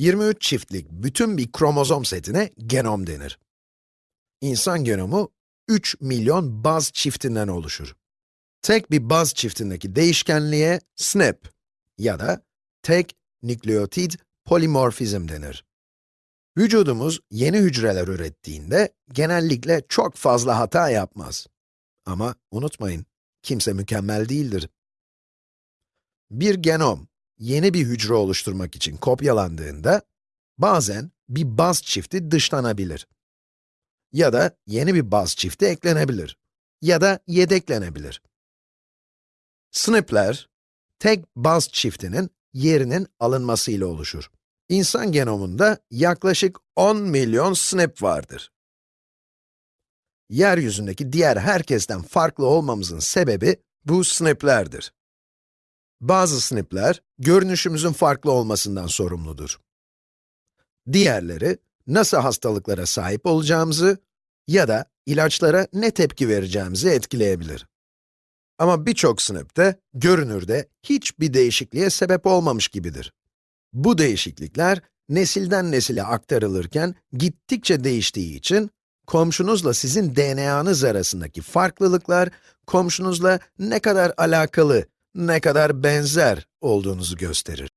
23 çiftlik bütün bir kromozom setine genom denir. İnsan genomu 3 milyon baz çiftinden oluşur. Tek bir baz çiftindeki değişkenliğe SNP ya da tek nükleotid polimorfizm denir. Vücudumuz yeni hücreler ürettiğinde genellikle çok fazla hata yapmaz. Ama unutmayın, kimse mükemmel değildir. Bir genom, yeni bir hücre oluşturmak için kopyalandığında, bazen bir baz çifti dışlanabilir. Ya da yeni bir baz çifti eklenebilir. Ya da yedeklenebilir. SNP'ler, tek baz çiftinin yerinin alınmasıyla oluşur. İnsan genomunda yaklaşık 10 milyon SNP vardır. Yeryüzündeki diğer herkesten farklı olmamızın sebebi bu SNP'lerdir. Bazı SNP'ler, görünüşümüzün farklı olmasından sorumludur. Diğerleri, nasıl hastalıklara sahip olacağımızı ya da ilaçlara ne tepki vereceğimizi etkileyebilir. Ama birçok SNP de, görünürde hiçbir değişikliğe sebep olmamış gibidir. Bu değişiklikler, nesilden nesile aktarılırken gittikçe değiştiği için, komşunuzla sizin DNA'nız arasındaki farklılıklar, komşunuzla ne kadar alakalı, ne kadar benzer olduğunuzu gösterir.